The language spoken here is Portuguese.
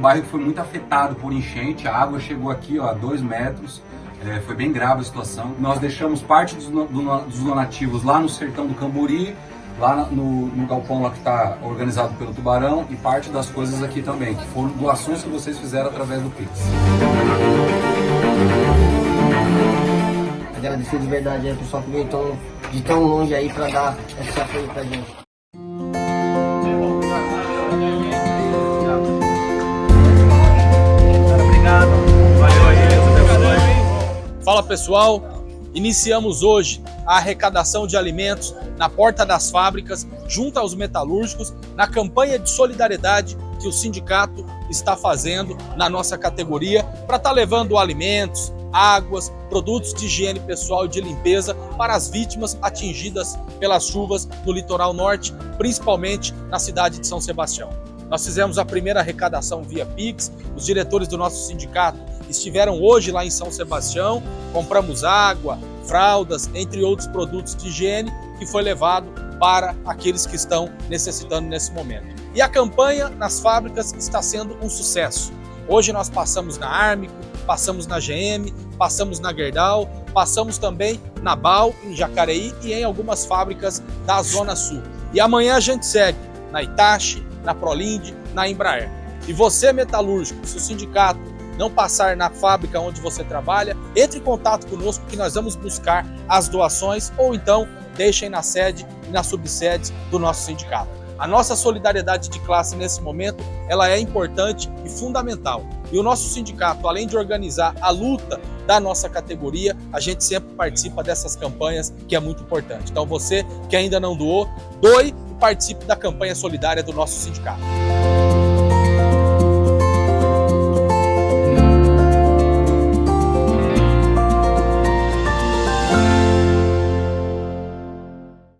bairro foi muito afetado por enchente, a água chegou aqui ó, a 2 metros, é, foi bem grave a situação. Nós deixamos parte dos, dos donativos lá no sertão do Camburi, lá no, no galpão lá que está organizado pelo Tubarão e parte das coisas aqui também, que foram doações que vocês fizeram através do Pix. Agradecer de verdade aí, pessoal, que veio de tão longe aí para dar esse apoio pra gente. Fala pessoal, iniciamos hoje a arrecadação de alimentos na porta das fábricas, junto aos metalúrgicos, na campanha de solidariedade que o sindicato está fazendo na nossa categoria para estar tá levando alimentos, águas, produtos de higiene pessoal e de limpeza para as vítimas atingidas pelas chuvas no litoral norte, principalmente na cidade de São Sebastião. Nós fizemos a primeira arrecadação via Pix, os diretores do nosso sindicato estiveram hoje lá em São Sebastião, compramos água, fraldas, entre outros produtos de higiene que foi levado para aqueles que estão necessitando nesse momento. E a campanha nas fábricas está sendo um sucesso. Hoje nós passamos na Armico, passamos na GM, passamos na Gerdau, passamos também na BAL, em Jacareí e em algumas fábricas da Zona Sul. E amanhã a gente segue na Itachi, na Prolinde, na Embraer. E você, metalúrgico, se o sindicato não passar na fábrica onde você trabalha, entre em contato conosco que nós vamos buscar as doações ou então deixem na sede e nas subsedes do nosso sindicato. A nossa solidariedade de classe nesse momento, ela é importante e fundamental. E o nosso sindicato, além de organizar a luta da nossa categoria, a gente sempre participa dessas campanhas, que é muito importante. Então você que ainda não doou, doe participe da campanha solidária do nosso sindicato.